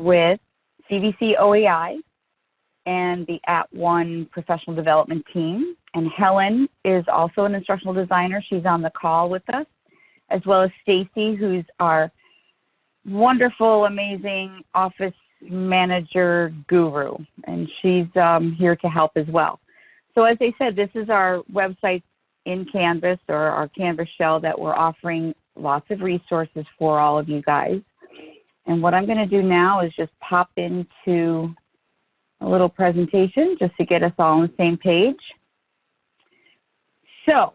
with CVC OEI and the At One professional development team. And Helen is also an instructional designer. She's on the call with us, as well as Stacy, who's our wonderful, amazing office manager guru, and she's um, here to help as well. So as I said, this is our website in Canvas or our Canvas shell that we're offering lots of resources for all of you guys. And what I'm going to do now is just pop into a little presentation just to get us all on the same page. So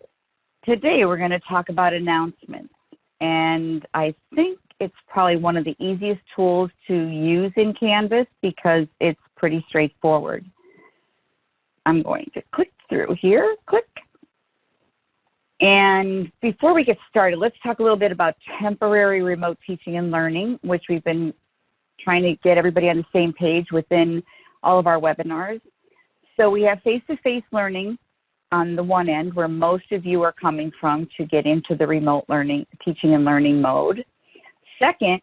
today we're going to talk about announcements. And I think it's probably one of the easiest tools to use in Canvas because it's pretty straightforward. I'm going to click through here, click. And before we get started, let's talk a little bit about temporary remote teaching and learning, which we've been trying to get everybody on the same page within all of our webinars. So we have face-to-face -face learning on the one end where most of you are coming from to get into the remote learning, teaching and learning mode. Second,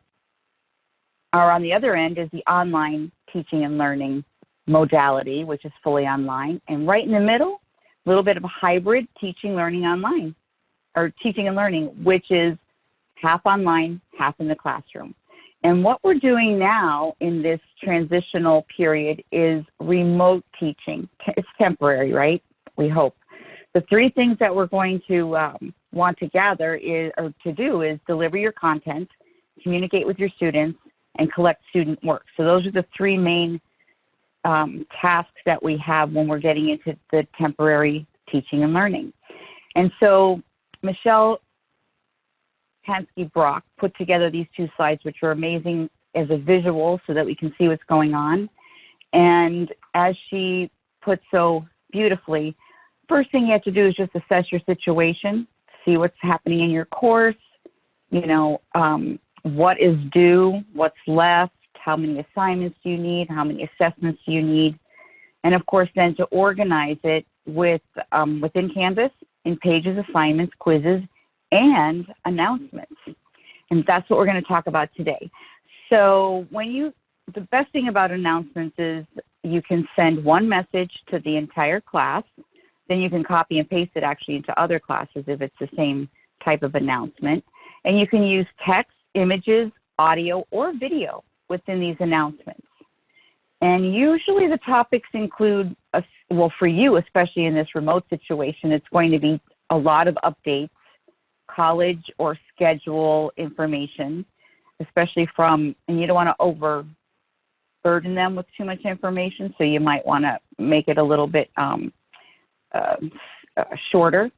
or on the other end is the online teaching and learning modality, which is fully online. And right in the middle, a little bit of a hybrid teaching, learning online, or teaching and learning, which is half online, half in the classroom. And what we're doing now in this transitional period is remote teaching. It's temporary, right? We hope. The three things that we're going to um, want to gather is, or to do is deliver your content, communicate with your students, and collect student work. So those are the three main um, tasks that we have when we're getting into the temporary teaching and learning. And so Michelle Pacansky-Brock put together these two slides, which are amazing as a visual so that we can see what's going on. And as she put so beautifully, first thing you have to do is just assess your situation, see what's happening in your course, you know, um, what is due, what's left, how many assignments do you need, how many assessments do you need, and of course then to organize it with um, within Canvas in pages, assignments, quizzes, and announcements. And that's what we're going to talk about today. So when you, the best thing about announcements is you can send one message to the entire class, then you can copy and paste it actually into other classes if it's the same type of announcement. And you can use text, images, audio, or video within these announcements. And usually the topics include, a, well, for you, especially in this remote situation, it's going to be a lot of updates, college or schedule information, especially from, and you don't want to overburden them with too much information, so you might want to make it a little bit um, uh, uh, shorter.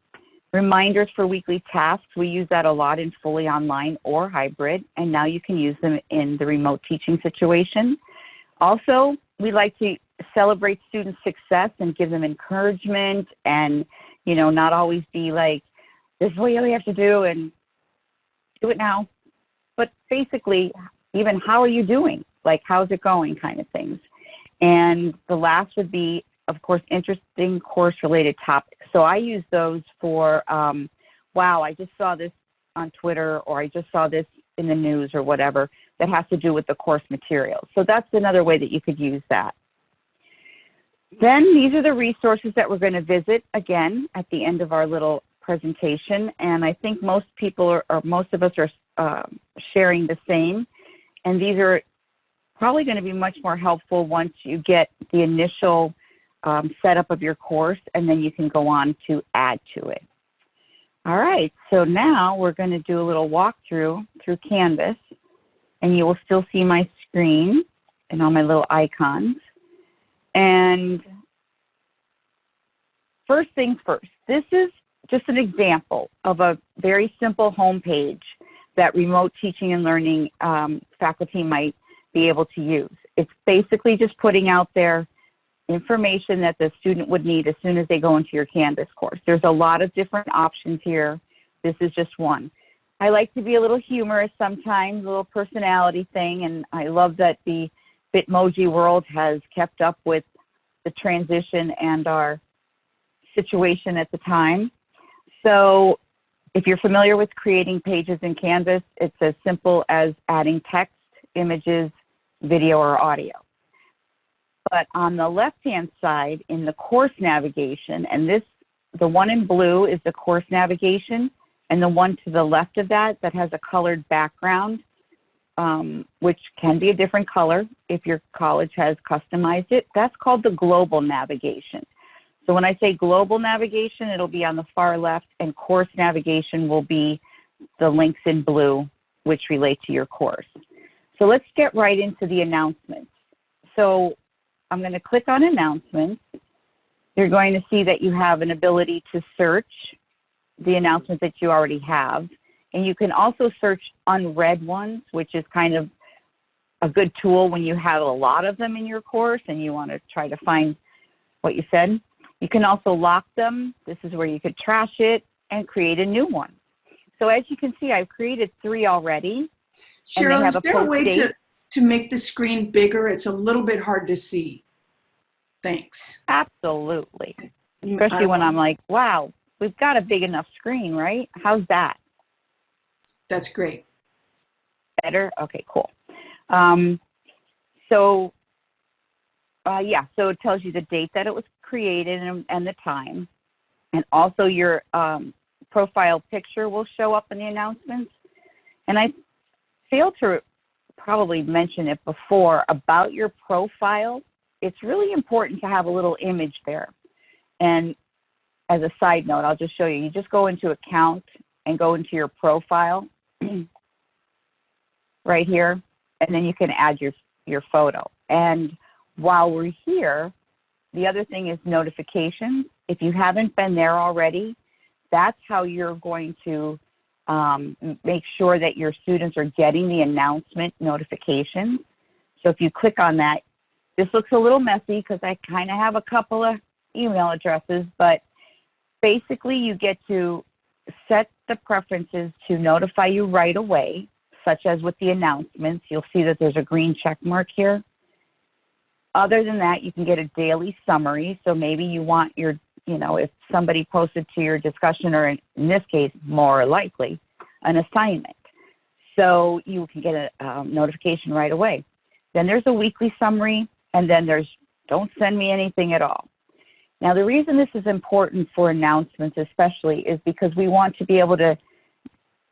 Reminders for weekly tasks, we use that a lot in fully online or hybrid, and now you can use them in the remote teaching situation. Also, we like to celebrate student success and give them encouragement and, you know, not always be like, this is what you have to do and do it now. But basically, even how are you doing? Like, how's it going kind of things. And the last would be of course, interesting course related topics. So I use those for, um, wow, I just saw this on Twitter or I just saw this in the news or whatever that has to do with the course material. So that's another way that you could use that. Then these are the resources that we're going to visit again at the end of our little presentation. And I think most people are, or most of us are uh, sharing the same. And these are probably going to be much more helpful once you get the initial um, setup of your course, and then you can go on to add to it. All right, so now we're going to do a little walkthrough through Canvas, and you will still see my screen and all my little icons. And first things first, this is just an example of a very simple home page that remote teaching and learning um, faculty might be able to use. It's basically just putting out there information that the student would need as soon as they go into your Canvas course. There's a lot of different options here. This is just one. I like to be a little humorous sometimes, a little personality thing, and I love that the Bitmoji world has kept up with the transition and our situation at the time. So if you're familiar with creating pages in Canvas, it's as simple as adding text, images, video or audio. But on the left-hand side in the course navigation, and this, the one in blue is the course navigation, and the one to the left of that that has a colored background, um, which can be a different color if your college has customized it, that's called the global navigation. So when I say global navigation, it'll be on the far left, and course navigation will be the links in blue, which relate to your course. So let's get right into the announcements. So I'm going to click on announcements. You're going to see that you have an ability to search the announcements that you already have. And you can also search unread ones, which is kind of a good tool when you have a lot of them in your course and you want to try to find what you said. You can also lock them. This is where you could trash it and create a new one. So as you can see, I've created three already. Cheryl, is there a way to, to make the screen bigger? It's a little bit hard to see. Thanks. Absolutely. Especially when I'm like, wow, we've got a big enough screen, right? How's that? That's great. Better? Okay, cool. Um, so, uh, yeah, so it tells you the date that it was created and, and the time. And also your um, profile picture will show up in the announcements. And I failed to probably mention it before about your profile. It's really important to have a little image there. And as a side note, I'll just show you. You just go into account and go into your profile right here, and then you can add your, your photo. And while we're here, the other thing is notifications. If you haven't been there already, that's how you're going to um, make sure that your students are getting the announcement notifications. So if you click on that, this looks a little messy because I kind of have a couple of email addresses, but basically you get to set the preferences to notify you right away, such as with the announcements. You'll see that there's a green check mark here. Other than that, you can get a daily summary. So maybe you want your, you know, if somebody posted to your discussion, or in, in this case, more likely, an assignment. So you can get a um, notification right away. Then there's a weekly summary, and then there's don't send me anything at all. Now, the reason this is important for announcements especially is because we want to be able to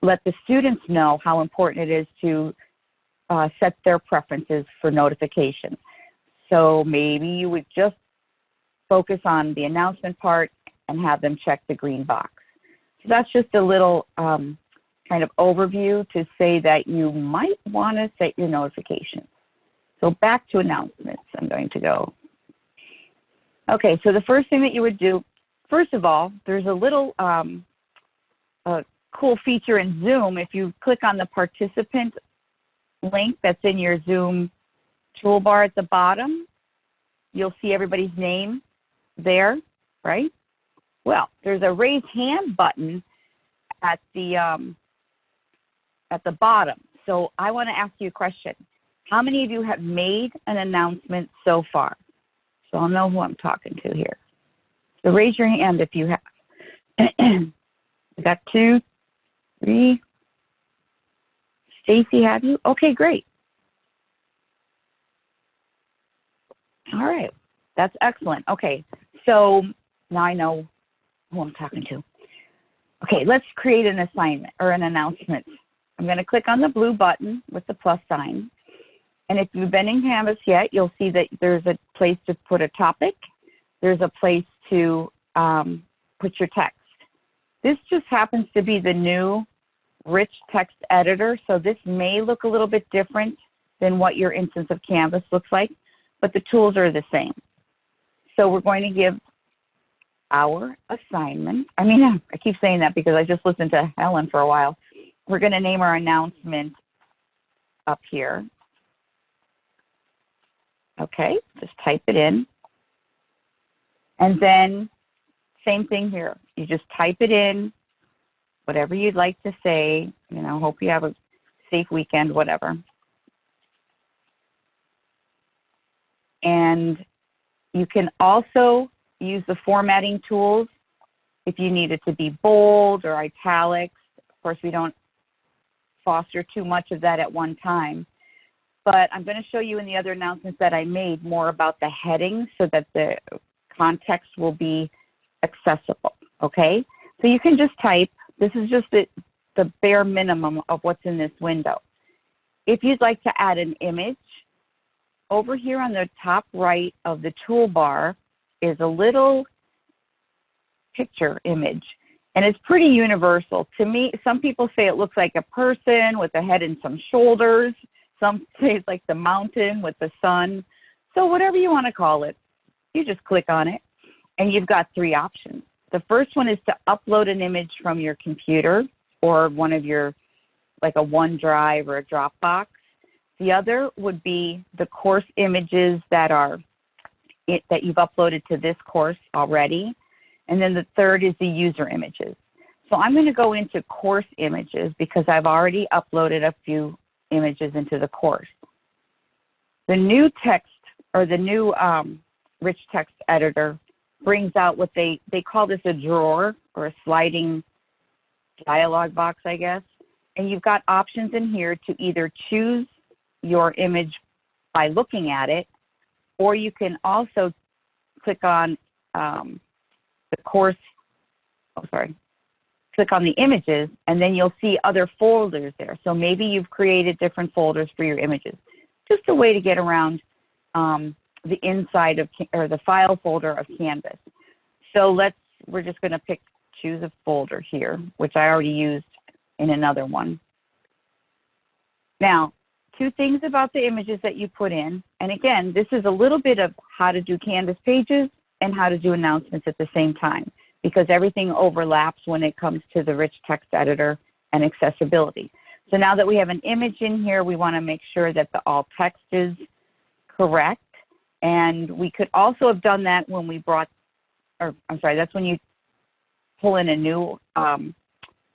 let the students know how important it is to uh, set their preferences for notification. So maybe you would just focus on the announcement part and have them check the green box. So that's just a little um, kind of overview to say that you might want to set your notifications. So back to announcements, I'm going to go. Okay, so the first thing that you would do, first of all, there's a little um, a cool feature in Zoom. If you click on the participant link that's in your Zoom toolbar at the bottom, you'll see everybody's name there, right? Well, there's a raise hand button at the um, at the bottom. So I want to ask you a question. How many of you have made an announcement so far? So I'll know who I'm talking to here. So raise your hand if you have. we got two, three. Stacy, have you? Okay, great. All right, that's excellent. Okay, so now I know who I'm talking to. Okay, let's create an assignment or an announcement. I'm going to click on the blue button with the plus sign. And if you've been in Canvas yet, you'll see that there's a place to put a topic. There's a place to um, put your text. This just happens to be the new rich text editor. So this may look a little bit different than what your instance of Canvas looks like, but the tools are the same. So we're going to give our assignment, I mean, I keep saying that because I just listened to Helen for a while. We're going to name our announcement up here. Okay, just type it in. And then same thing here. You just type it in, whatever you'd like to say, you know, hope you have a safe weekend, whatever. And you can also use the formatting tools if you need it to be bold or italics. Of course, we don't foster too much of that at one time. But I'm going to show you in the other announcements that I made more about the headings so that the context will be accessible, okay? So you can just type, this is just the, the bare minimum of what's in this window. If you'd like to add an image, over here on the top right of the toolbar is a little picture image. And it's pretty universal. To me, some people say it looks like a person with a head and some shoulders. Some say it's like the mountain with the sun. So whatever you want to call it, you just click on it and you've got three options. The first one is to upload an image from your computer or one of your, like a OneDrive or a Dropbox. The other would be the course images that are it, that you've uploaded to this course already. And then the third is the user images. So I'm going to go into course images because I've already uploaded a few images into the course. The new text or the new um, rich text editor brings out what they, they call this a drawer or a sliding dialog box, I guess. And you've got options in here to either choose your image by looking at it, or you can also click on um, the course, oh, sorry, click on the images, and then you'll see other folders there. So maybe you've created different folders for your images. Just a way to get around um, the inside of, or the file folder of Canvas. So let's, we're just gonna pick, choose a folder here, which I already used in another one. Now, two things about the images that you put in. And again, this is a little bit of how to do Canvas pages and how to do announcements at the same time because everything overlaps when it comes to the rich text editor and accessibility. So now that we have an image in here, we want to make sure that the alt text is correct. And we could also have done that when we brought, or I'm sorry, that's when you pull in a new um,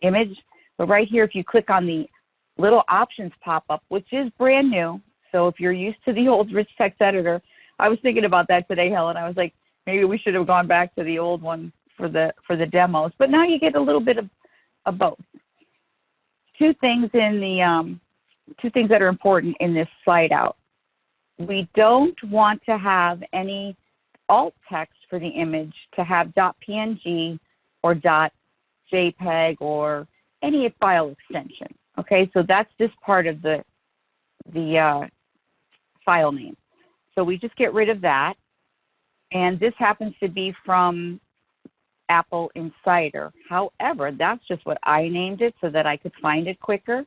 image. But right here, if you click on the little options pop up, which is brand new. So if you're used to the old rich text editor, I was thinking about that today, Helen. I was like, maybe we should have gone back to the old one for the for the demos. But now you get a little bit of, of both. Two things in the um, two things that are important in this slide out. We don't want to have any alt text for the image to have .png or .jpeg or any file extension. Okay, so that's just part of the, the uh, file name. So we just get rid of that. And this happens to be from Apple Insider. However, that's just what I named it so that I could find it quicker.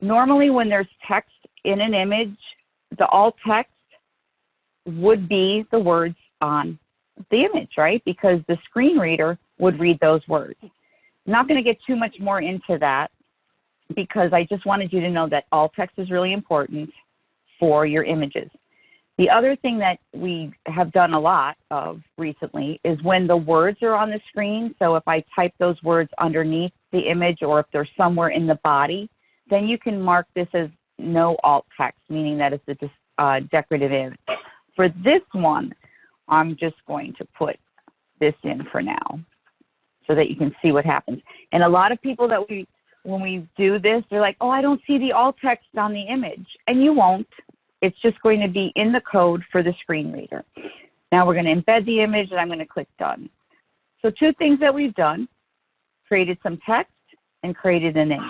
Normally when there's text in an image, the alt text would be the words on the image, right? Because the screen reader would read those words. I'm not going to get too much more into that because I just wanted you to know that alt text is really important for your images. The other thing that we have done a lot of recently is when the words are on the screen. So if I type those words underneath the image or if they're somewhere in the body, then you can mark this as no alt text, meaning that it's a uh, decorative image. For this one, I'm just going to put this in for now so that you can see what happens. And a lot of people that we when we do this, they're like, oh, I don't see the alt text on the image. And you won't. It's just going to be in the code for the screen reader. Now we're going to embed the image and I'm going to click done. So two things that we've done, created some text and created an image,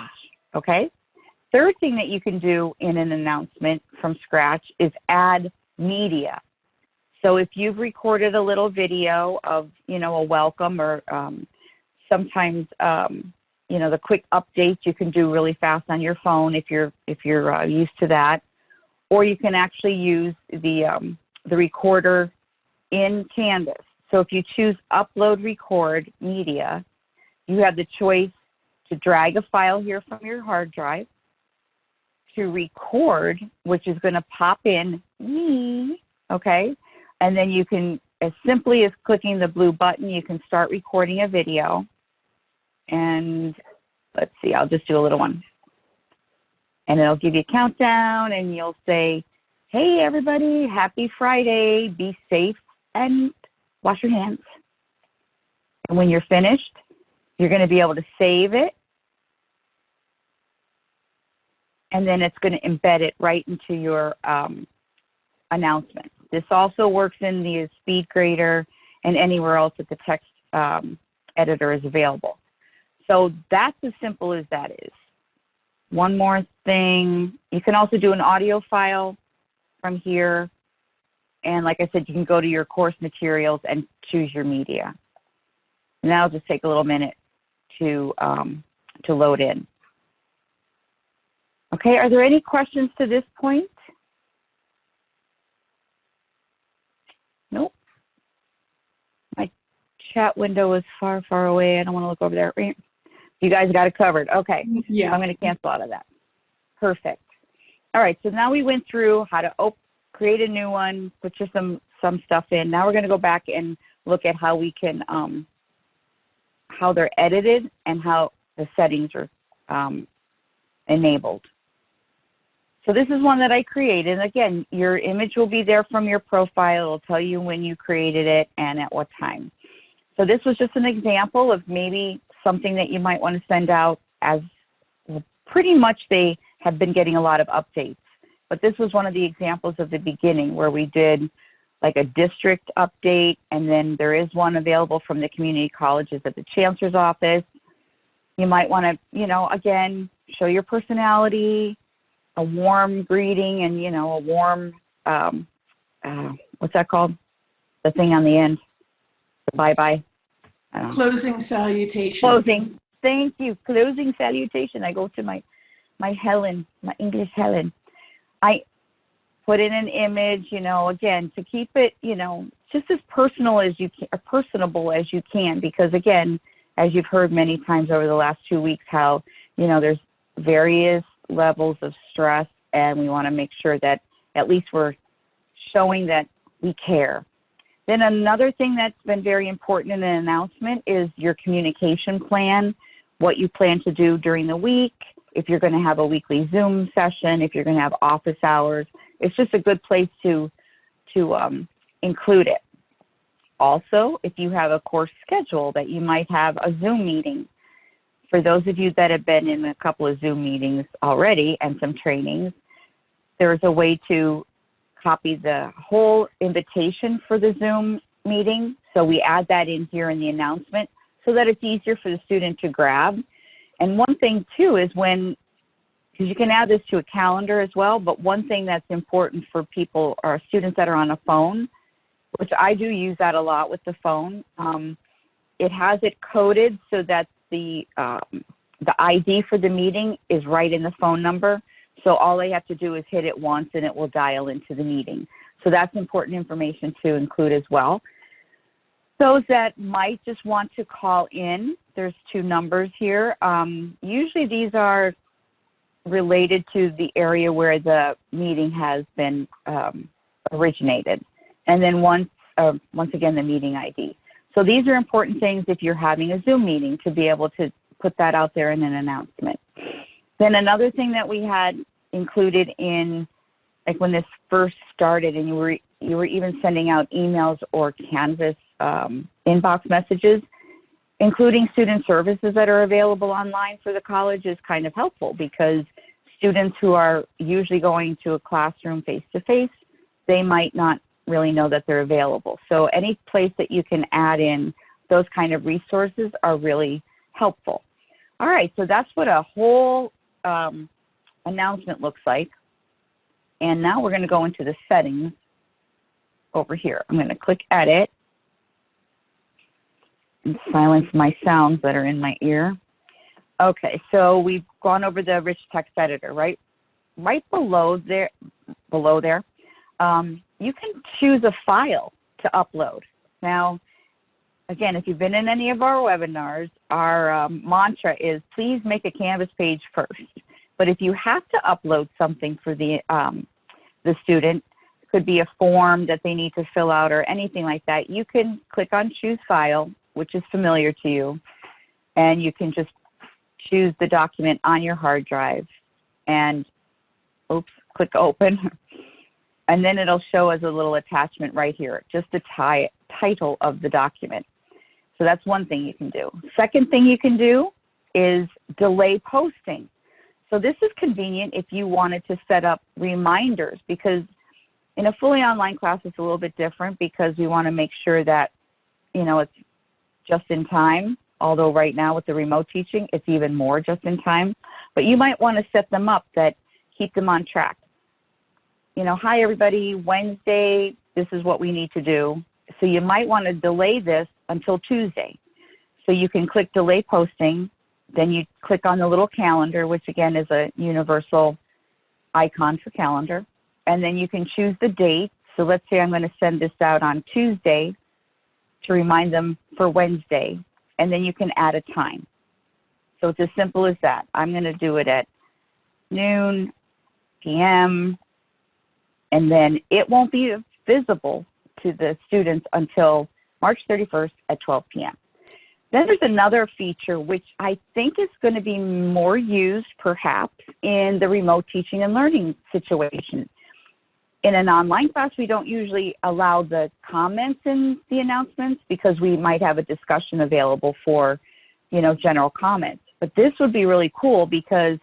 okay? Third thing that you can do in an announcement from scratch is add media. So if you've recorded a little video of, you know, a welcome or um, sometimes um, you know the quick updates you can do really fast on your phone if you're if you're uh, used to that or you can actually use the um, the recorder in canvas. So if you choose upload record media you have the choice to drag a file here from your hard drive to record which is going to pop in me okay? And then you can as simply as clicking the blue button you can start recording a video. And let's see, I'll just do a little one. And it'll give you a countdown and you'll say, hey everybody, happy Friday, be safe and wash your hands. And when you're finished, you're going to be able to save it. and then it's going to embed it right into your um, announcement. This also works in the SpeedGrader and anywhere else that the text um, editor is available. So that's as simple as that is. One more thing, you can also do an audio file from here. And like I said, you can go to your course materials and choose your media. And that'll just take a little minute to, um, to load in. Okay, are there any questions to this point? Nope. My chat window is far, far away. I don't want to look over there. You guys got it covered. Okay. Yeah. I'm going to cancel out of that. Perfect. All right. So now we went through how to op- create a new one, put just some some stuff in. Now we're going to go back and look at how we can um, how they're edited and how the settings are um, enabled. So this is one that I created. And Again, your image will be there from your profile. It'll tell you when you created it and at what time. So this was just an example of maybe something that you might want to send out as pretty much they have been getting a lot of updates. But this was one of the examples of the beginning where we did like a district update, and then there is one available from the community colleges at the chancellor's office. You might want to, you know, again, show your personality, a warm greeting, and, you know, a warm, um, uh, what's that called? The thing on the end, the bye-bye. Um, Closing salutation. Closing. Thank you. Closing salutation. I go to my, my Helen, my English Helen. I put in an image, you know, again, to keep it, you know, just as personal as you can, personable as you can, because again, as you've heard many times over the last two weeks, how, you know, there's various levels of stress and we want to make sure that at least we're showing that we care then another thing that's been very important in an announcement is your communication plan, what you plan to do during the week, if you're going to have a weekly Zoom session, if you're going to have office hours. It's just a good place to, to um, include it. Also, if you have a course schedule that you might have a Zoom meeting. For those of you that have been in a couple of Zoom meetings already and some trainings, there's a way to copy the whole invitation for the Zoom meeting. So we add that in here in the announcement so that it's easier for the student to grab. And one thing too is when, because you can add this to a calendar as well, but one thing that's important for people or students that are on a phone, which I do use that a lot with the phone, um, it has it coded so that the, um, the ID for the meeting is right in the phone number. So all they have to do is hit it once and it will dial into the meeting. So that's important information to include as well. Those that might just want to call in, there's two numbers here. Um, usually these are related to the area where the meeting has been um, originated. And then once, uh, once again, the meeting ID. So these are important things if you're having a Zoom meeting to be able to put that out there in an announcement. Then another thing that we had included in like when this first started and you were you were even sending out emails or Canvas um, inbox messages, including student services that are available online for the college is kind of helpful because students who are usually going to a classroom face to face, they might not really know that they're available. So any place that you can add in those kind of resources are really helpful. All right, so that's what a whole um, announcement looks like. And now we're going to go into the settings over here. I'm going to click edit and silence my sounds that are in my ear. Okay, so we've gone over the rich text editor, right? Right below there, below there, um, you can choose a file to upload. Now, again, if you've been in any of our webinars, our um, mantra is please make a Canvas page first. But if you have to upload something for the, um, the student, could be a form that they need to fill out or anything like that, you can click on choose file, which is familiar to you, and you can just choose the document on your hard drive and oops, click open. And then it'll show as a little attachment right here, just the title of the document. So that's one thing you can do. Second thing you can do is delay posting. So this is convenient if you wanted to set up reminders because in a fully online class, it's a little bit different because we want to make sure that, you know, it's just in time. Although right now with the remote teaching, it's even more just in time. But you might want to set them up that keep them on track. You know, hi everybody, Wednesday, this is what we need to do. So you might want to delay this until Tuesday. So you can click delay posting, then you click on the little calendar, which again is a universal icon for calendar and then you can choose the date. So let's say I'm going to send this out on Tuesday to remind them for Wednesday, and then you can add a time. So it's as simple as that. I'm going to do it at noon, PM, and then it won't be visible to the students until March 31st at 12 p.m. Then there's another feature which I think is going to be more used perhaps in the remote teaching and learning situation in an online class, we don't usually allow the comments in the announcements because we might have a discussion available for, you know, general comments. But this would be really cool because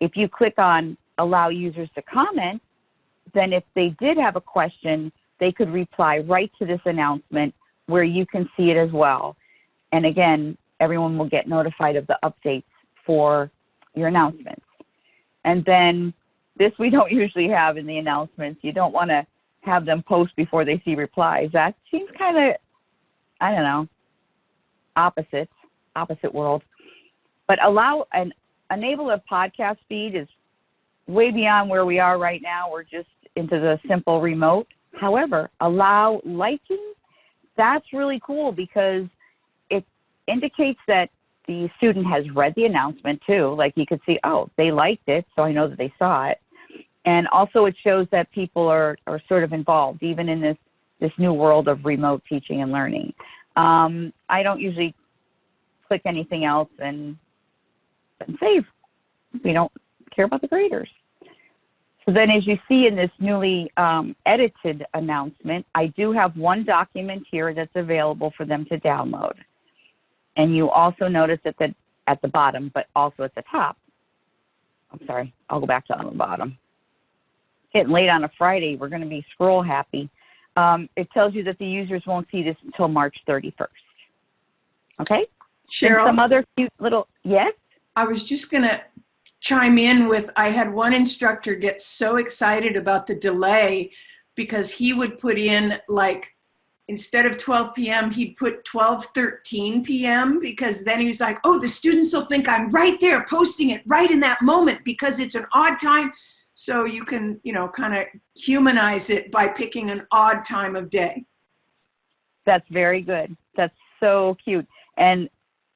if you click on allow users to comment, then if they did have a question, they could reply right to this announcement where you can see it as well. And again, everyone will get notified of the updates for your announcements. And then this we don't usually have in the announcements. You don't want to have them post before they see replies. That seems kind of, I don't know, opposite, opposite world. But allow and enable a podcast feed is way beyond where we are right now. We're just into the simple remote. However, allow liking. That's really cool because indicates that the student has read the announcement too. Like you could see, oh, they liked it, so I know that they saw it and also it shows that people are, are sort of involved even in this this new world of remote teaching and learning. Um, I don't usually click anything else and, and save. We don't care about the graders. So then as you see in this newly um, edited announcement, I do have one document here that's available for them to download. And you also notice at the, at the bottom, but also at the top. I'm sorry, I'll go back to on the bottom getting late on a Friday, we're going to be scroll happy. Um, it tells you that the users won't see this until March 31st. Okay? Cheryl. And some other cute little, yes? I was just going to chime in with, I had one instructor get so excited about the delay because he would put in like, instead of 12 p.m., he'd put 12, 13 p.m. because then he was like, oh, the students will think I'm right there posting it right in that moment because it's an odd time so you can, you know, kind of humanize it by picking an odd time of day. That's very good. That's so cute. And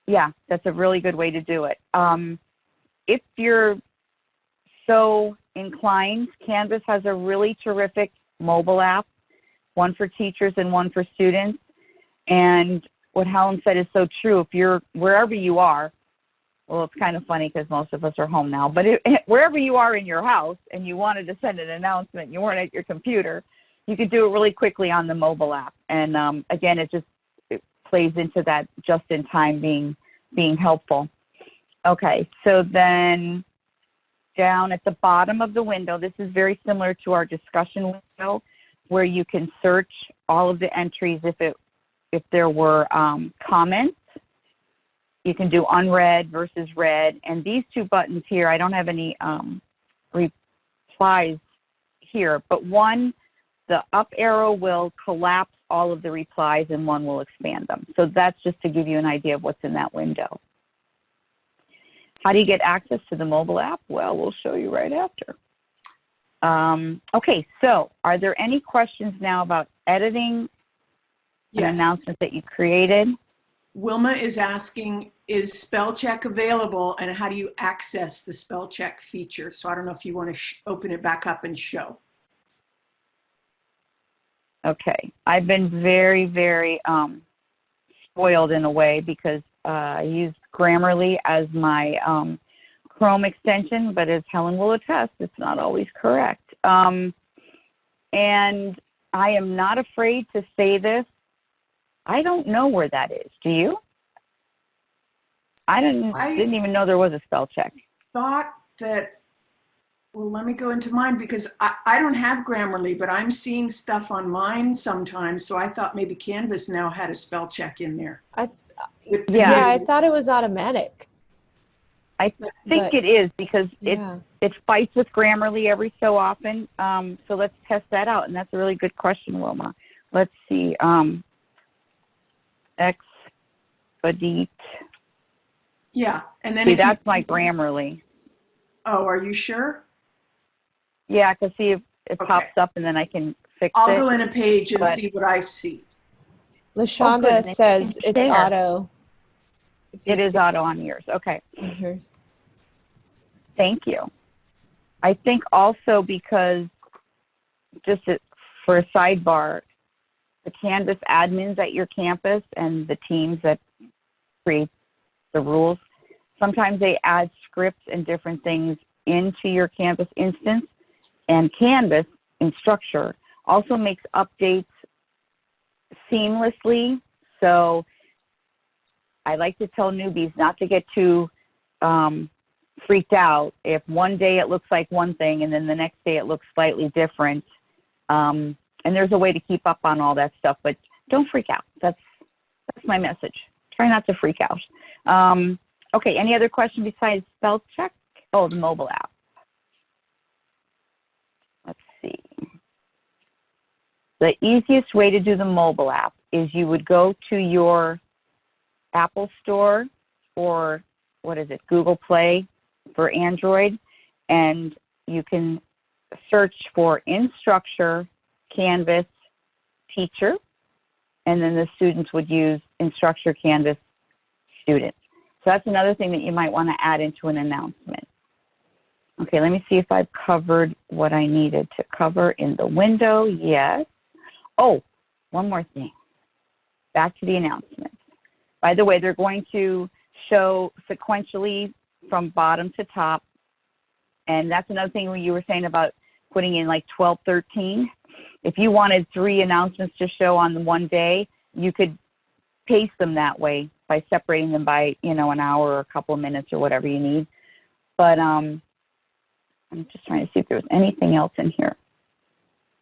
yeah, that's a really good way to do it. Um, if you're so inclined, Canvas has a really terrific mobile app, one for teachers and one for students. And what Helen said is so true. If you're wherever you are, well, it's kind of funny because most of us are home now, but it, wherever you are in your house and you wanted to send an announcement, you weren't at your computer, you could do it really quickly on the mobile app. And um, again, it just it plays into that just in time being being helpful. Okay, so then down at the bottom of the window, this is very similar to our discussion window where you can search all of the entries if it if there were um, comments you can do unread versus read. And these two buttons here, I don't have any um, replies here, but one, the up arrow will collapse all of the replies and one will expand them. So that's just to give you an idea of what's in that window. How do you get access to the mobile app? Well, we'll show you right after. Um, okay, so are there any questions now about editing yes. an announcement that you created? Wilma is asking, is spell check available and how do you access the spell check feature? So I don't know if you want to open it back up and show. Okay, I've been very, very um, spoiled in a way because uh, I use Grammarly as my um, Chrome extension, but as Helen will attest, it's not always correct. Um, and I am not afraid to say this I don't know where that is. Do you? I didn't I didn't even know there was a spell check. Thought that, well, let me go into mine because I, I don't have Grammarly, but I'm seeing stuff on mine sometimes. So I thought maybe Canvas now had a spell check in there. I- Yeah. Yeah, I thought it was automatic. I think But- it is because it, Yeah. it fights with Grammarly every so often. Um, so let's test that out. And that's a really good question, Wilma. Let's see. Um, Expedite. Yeah, and then See, if you- that's my Grammarly. Oh, are you sure? Yeah, I can see if it Okay. pops up and then I can fix it. I'll go in a page and but- see what I see. Lashonda then you says it's auto. It is auto on yours. Okay. on hers. Thank you. I think also because, just for a sidebar, the Canvas admins at your campus and the teams that create the rules, sometimes they add scripts and different things into your Canvas instance. And Canvas Instructure also makes updates seamlessly. So I like to tell newbies not to get too um, freaked out if one day it looks like one thing and then the next day it looks slightly different. Um, and there's a way to keep up on all that stuff, but don't freak out. That's that's my message. Try not to freak out. Um, okay, any other question besides spell check? Oh, the mobile app. Let's see. The easiest way to do the mobile app is you would go to your Apple Store or what is it, Google Play for Android, and you can search for Instructure Canvas Teacher, and then the students would use Instructure Canvas Student. So that's another thing that you might want to add into an announcement. Okay, let me see if I've covered what I needed to cover in the window. Yes. Oh, one more thing. Back to the announcements. By the way, they're going to show sequentially from bottom to top. And that's another thing you were saying about putting in like 12, 13. If you wanted three announcements to show on one day, you could pace them that way by separating them by, you know, an hour or a couple of minutes or whatever you need. But um, I'm just trying to see if there was anything else in here.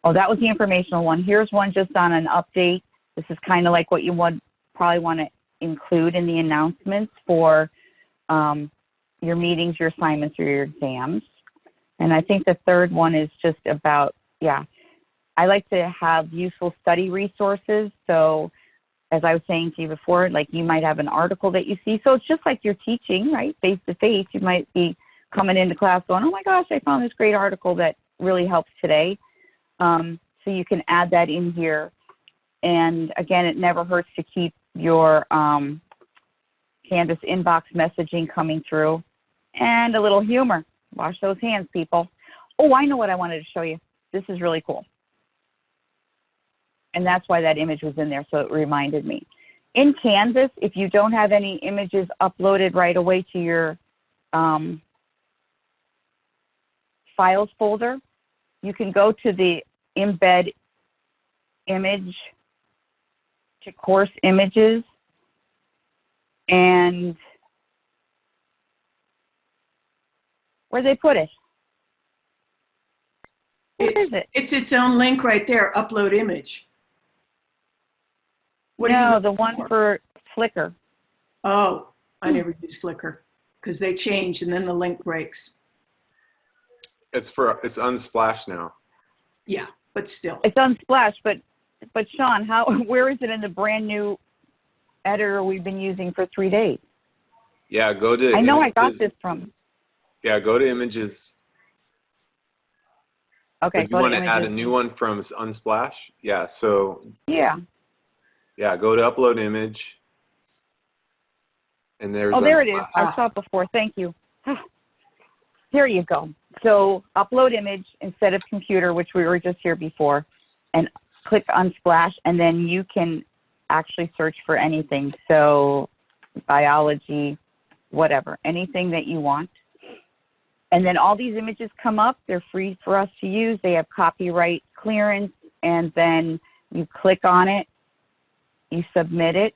Oh, that was the informational one. Here's one just on an update. This is kind of like what you would probably want to include in the announcements for um, your meetings, your assignments, or your exams. And I think the third one is just about, yeah, I like to have useful study resources. So as I was saying to you before, like you might have an article that you see. So it's just like you're teaching, right? Face to face. You might be coming into class going, oh my gosh, I found this great article that really helps today. Um, so you can add that in here. And again, it never hurts to keep your um, Canvas inbox messaging coming through and a little humor. Wash those hands, people. Oh, I know what I wanted to show you. This is really cool. And that's why that image was in there, so it reminded me. In Canvas, if you don't have any images uploaded right away to your um, files folder, you can go to the embed image to course images and where they put it? Where It's, is it? it's its own link right there, upload image. What no, the one for Flickr. Oh, I Hmm. never use Flickr because they change and then the link breaks. It's for it's unsplash now. Yeah, but still. It's Unsplash, but but Sean, how where is it in the brand new editor we've been using for three days? Yeah, go to. I know I got images. this from. Yeah, go to images. Okay, if you to want to add a new one from Unsplash, yeah. So Yeah. yeah, go to upload image. And there's. Oh, there it is. I saw it before. Thank you. Here you go. So upload image instead of computer, which we were just here before, and click on Splash, and then you can actually search for anything. So biology, whatever, anything that you want. And then all these images come up. They're free for us to use. They have copyright clearance, and then you click on it, you submit it,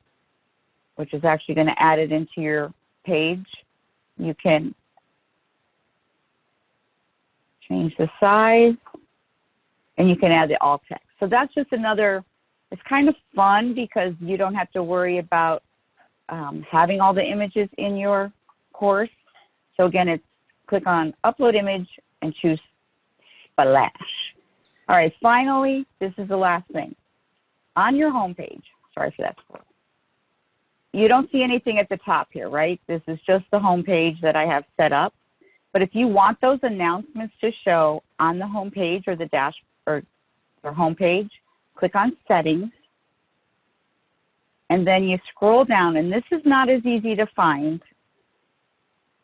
which is actually going to add it into your page. You can change the size, and you can add the alt text. So that's just another, it's kind of fun because you don't have to worry about um, having all the images in your course. So again, it's click on upload image and choose splash. All right, finally, this is the last thing. On your homepage, sorry for that. You don't see anything at the top here, right? This is just the homepage that I have set up. But if you want those announcements to show on the homepage or the dash or, or homepage, click on settings. And then you scroll down, and this is not as easy to find.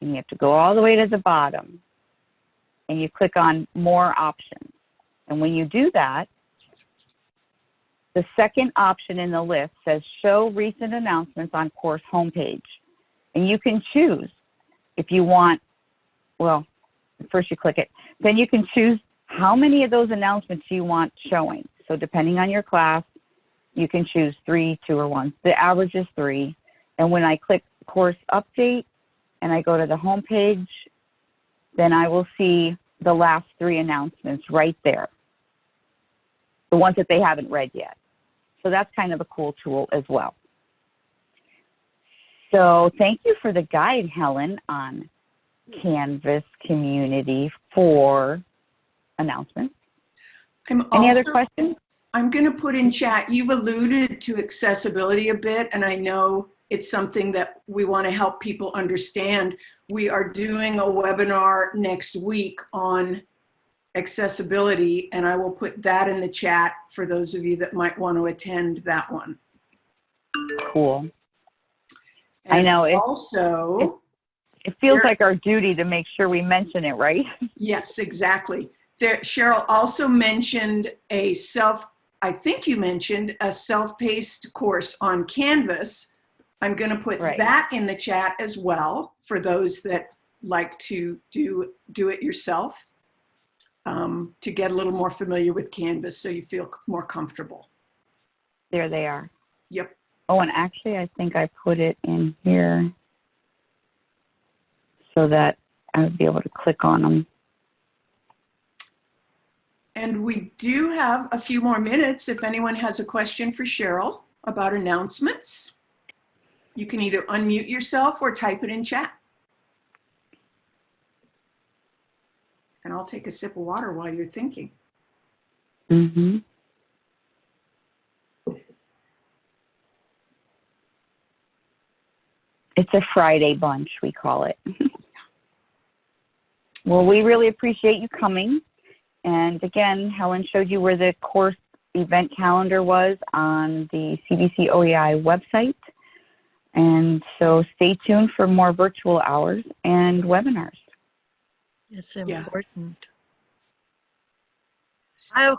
And you have to go all the way to the bottom. And you click on more options. And when you do that, the second option in the list says show recent announcements on course homepage. And you can choose if you want, well, first you click it, then you can choose how many of those announcements you want showing. So depending on your class, you can choose three, two, or one. The average is three. And when I click course update and I go to the home page, then I will see the last three announcements right there. The ones that they haven't read yet. So that's kind of a cool tool as well. So thank you for the guide, Helen, on Canvas community for announcements. I'm Any other questions? I'm going to put in chat, you've alluded to accessibility a bit, and I know it's something that we want to help people understand. We are doing a webinar next week on accessibility, and I will put that in the chat for those of you that might want to attend that one. Cool. I know, it- Also, It feels Sure. like our duty to make sure we mention it, right? yes, exactly. There, Cheryl also mentioned a self, I think you mentioned a self-paced course on Canvas. I'm going to put Right. that in the chat as well for those that like to do, do it yourself um, to get a little more familiar with Canvas so you feel more comfortable. There they are. Yep. Oh, and actually, I think I put it in here so that I would be able to click on them. And we do have a few more minutes if anyone has a question for Cheryl about announcements. You can either unmute yourself or type it in chat. And I'll take a sip of water while you're thinking. Mm-hmm. It's a Friday bunch, we call it. well, we really appreciate you coming. And again, Helen showed you where the course event calendar was on the CVC OEI website. And so stay tuned for more virtual hours and webinars. It's Yeah. important. I have a